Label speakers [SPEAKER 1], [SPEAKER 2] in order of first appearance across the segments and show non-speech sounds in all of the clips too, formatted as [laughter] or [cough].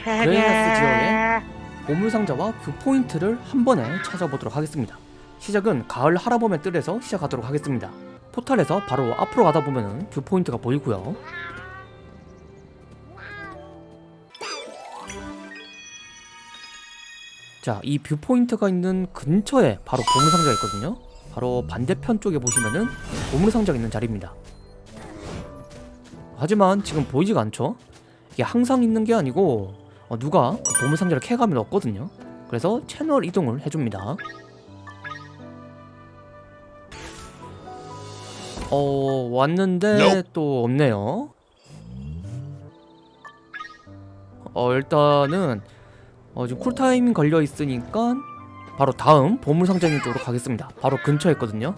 [SPEAKER 1] 그레이나스 지역의 보물상자와 그 포인트를 한 번에 찾아보도록 하겠습니다. 시작은 가을 할아범의 뜰에서 시작하도록 하겠습니다. 포탈에서 바로 앞으로 가다 보면은 view point가 보이고요. 자, 이 view point가 있는 근처에 바로 보물상자가 있거든요. 바로 반대편 쪽에 보시면은 보물상자가 있는 자리입니다. 하지만 지금 보이지가 않죠? 이게 항상 있는 게 아니고 어, 누가 그 보물상자를 캐가면 없거든요. 그래서 채널 이동을 해줍니다. 어 왔는데 또 없네요. 어 일단은 어, 지금 쿨타임 걸려 있으니까 바로 다음 보물상자 있는 쪽으로 가겠습니다. 바로 근처에 있거든요.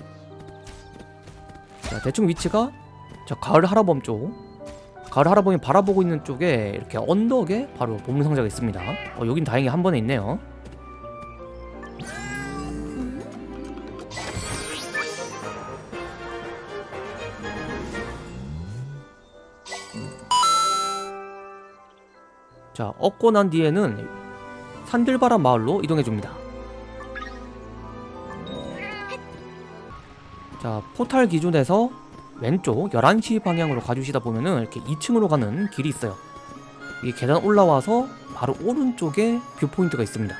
[SPEAKER 1] 자 대충 위치가 저 가을 하라범 쪽 가을 할아버지 바라보고 있는 쪽에 이렇게 언덕에 바로 보물상자가 있습니다. 어, 여긴 다행히 한 번에 있네요. 자 얻고 난 뒤에는 산들바람 마을로 이동해줍니다. 자 포탈 기준에서 왼쪽 11시 방향으로 가주시다 보면은 이렇게 2층으로 가는 길이 있어요. 이 계단 올라와서 바로 오른쪽에 viewpoint가 있습니다.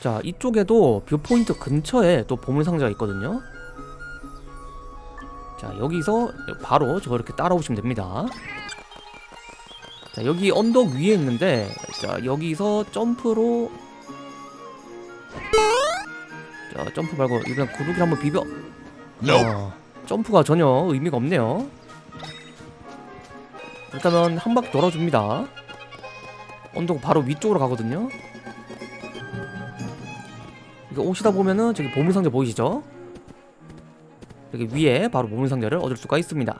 [SPEAKER 1] 자, 이쪽에도 viewpoint 근처에 또 보물상자가 있거든요. 자, 여기서 바로 저렇게 따라오시면 됩니다. 자, 여기 언덕 위에 있는데 자, 여기서 점프로 점프 말고 이번 구르기를 한번 비벼. 어, 점프가 전혀 의미가 없네요. 일단은 한 바퀴 돌아줍니다. 언덕 바로 위쪽으로 가거든요. 이거 오시다 보면은 저기 보물상자 보이시죠? 여기 위에 바로 보물상자를 얻을 수가 있습니다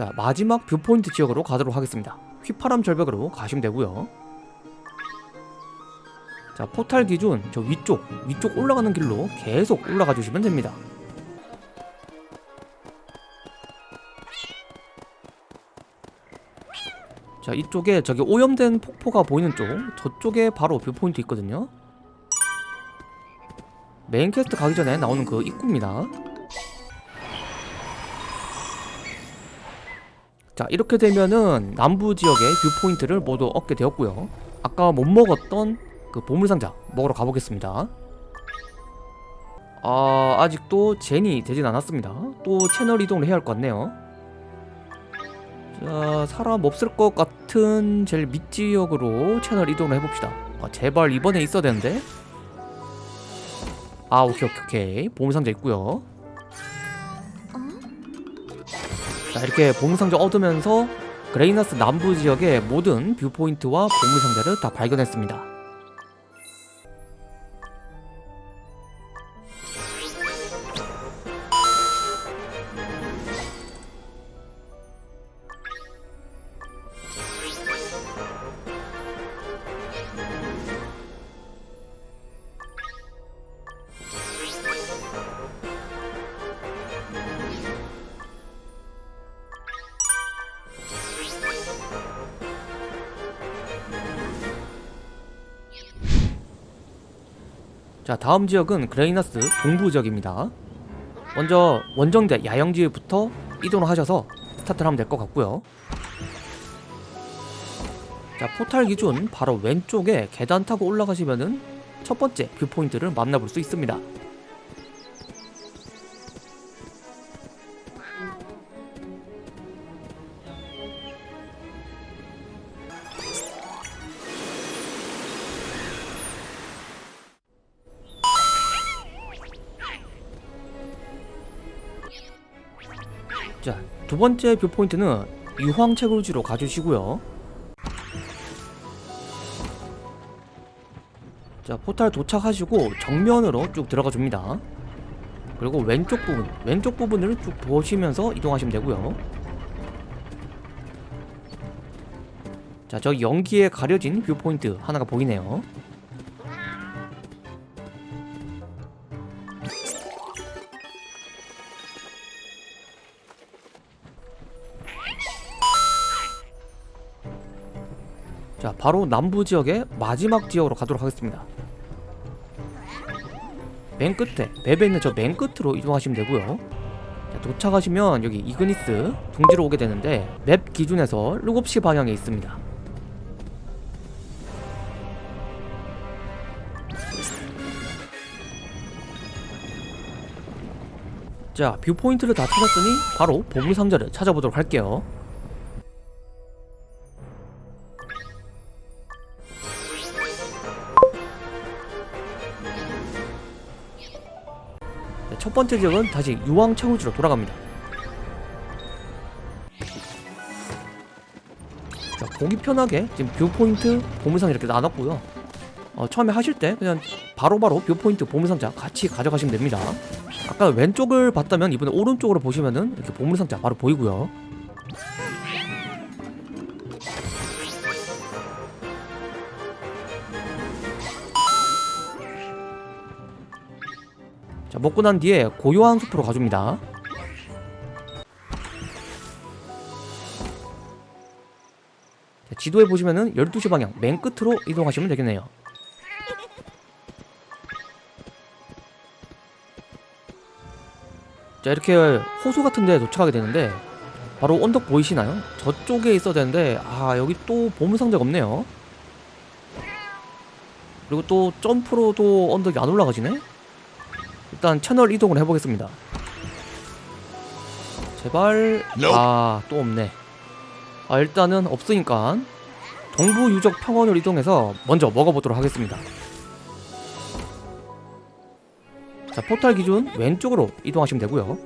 [SPEAKER 1] 자 마지막 viewpoint 지역으로 가도록 하겠습니다. 휘파람 절벽으로 가시면 되고요. 자 포탈 기준 저 위쪽 위쪽 올라가는 길로 계속 올라가 주시면 됩니다. 자 이쪽에 저기 오염된 폭포가 보이는 쪽 저쪽에 바로 viewpoint 있거든요. main quest 가기 전에 나오는 그 입구입니다 자 이렇게 되면은 남부 지역의 뷰포인트를 모두 얻게 되었고요. 아까 못 먹었던 그 보물상자 먹으러 가보겠습니다. 아 아직도 젠이 되진 않았습니다. 또 채널 이동을 해야 할 것 같네요. 자 사람 없을 것 같은 제일 밑지역으로 채널 이동을 해봅시다. 아, 제발 이번에 있어야 되는데. 아 오케이 오케이 오케이. 보물상자 있고요 자 이렇게 보물상자 얻으면서 그레이나스 남부 지역의 모든 viewpoint와 보물상자를 다 발견했습니다 자 다음 지역은 그레이나스 동부 지역입니다. 먼저 원정대 야영지부터 이동을 하셔서 스타트를 하면 될 것 같고요. 자 포탈 기준 바로 왼쪽에 계단 타고 올라가시면은 첫 번째 viewpoint를 만나볼 수 있습니다 자, 두 번째 view point는 유황 채굴지로 가주시고요. 자, 포탈 도착하시고 정면으로 쭉 들어가 줍니다. 그리고 왼쪽 부분, 왼쪽 부분을 쭉 보시면서 이동하시면 되고요. 자, 저 연기에 가려진 view point 하나가 보이네요. 자, 바로 남부 지역의 마지막 지역으로 가도록 하겠습니다. 맨 끝에, map에 있는 저 맨 끝으로 이동하시면 되고요. 자, 도착하시면 여기 이그니스 둥지로 오게 되는데 map 기준에서 7시 방향에 있습니다. 자, viewpoint를 다 찾았으니 바로 보물상자를 찾아보도록 할게요. 첫 번째 지역은 다시 유황 채굴지로 돌아갑니다. 자, 보기 편하게 지금 viewpoint 보물상 이렇게 나눴고요. 어, 처음에 하실 때 그냥 바로바로 viewpoint 보물상자 같이 가져가시면 됩니다. 아까 왼쪽을 봤다면 이번에 오른쪽으로 보시면은 이렇게 보물상자 바로 보이고요. 먹고 난 뒤에 고요한 숲으로 가줍니다. 자, 지도에 보시면은 12시 방향 맨 끝으로 이동하시면 되겠네요. 자 이렇게 호수 같은 데 도착하게 되는데 바로 언덕 보이시나요? 저쪽에 있어야 되는데 아 여기 또 보물상자가 없네요 그리고 또 점프로도 언덕이 안 올라가지네 일단 채널 이동을 해보겠습니다. 제발. 아 또 없네. 아 일단은 없으니까 동부 유적 평원을 이동해서 먼저 먹어보도록 하겠습니다. 자 포탈 기준 왼쪽으로 이동하시면 되고요.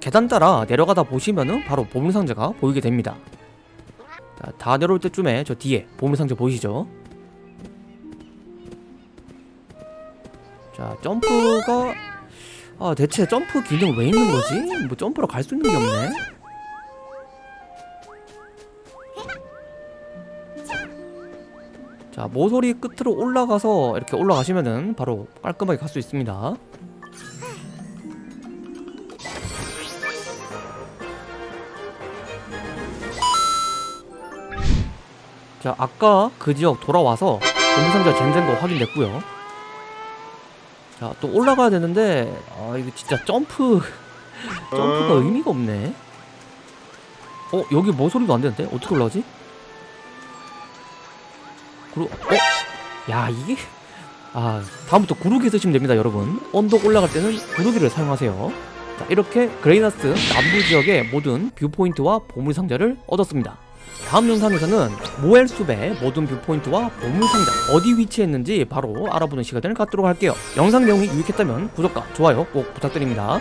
[SPEAKER 1] 계단 따라 내려가다 보시면은 바로 보물상자가 보이게 됩니다. 자, 다 내려올 때쯤에 저 뒤에 보물상자 보이시죠? 자 점프가 아 대체 점프 기능 왜 있는 거지? 뭐 점프로 갈 수 있는 게 없네 자 모서리 끝으로 올라가서 이렇게 올라가시면은 바로 깔끔하게 갈 수 있습니다 자 아까 그 지역 돌아와서 보물상자 gen된 거 확인됐고요. 자 또 올라가야 되는데 아 이거 진짜 점프 [laughs] 점프가 의미가 없네. 어 여기 모서리도 안 되는데? 어떻게 올라가지? 구루 어? 야 이게 아 다음부터 구르기 쓰시면 됩니다 여러분. 언덕 올라갈 때는 구르기를 사용하세요. 자 이렇게 그레이나스 남부 지역의 모든 viewpoint와 보물상자를 얻었습니다 다음 영상에서는 모엘숲의 모든 뷰포인트와 보물상자 어디 위치했는지 바로 알아보는 시간을 갖도록 할게요. 영상 내용이 유익했다면 구독과 좋아요 꼭 부탁드립니다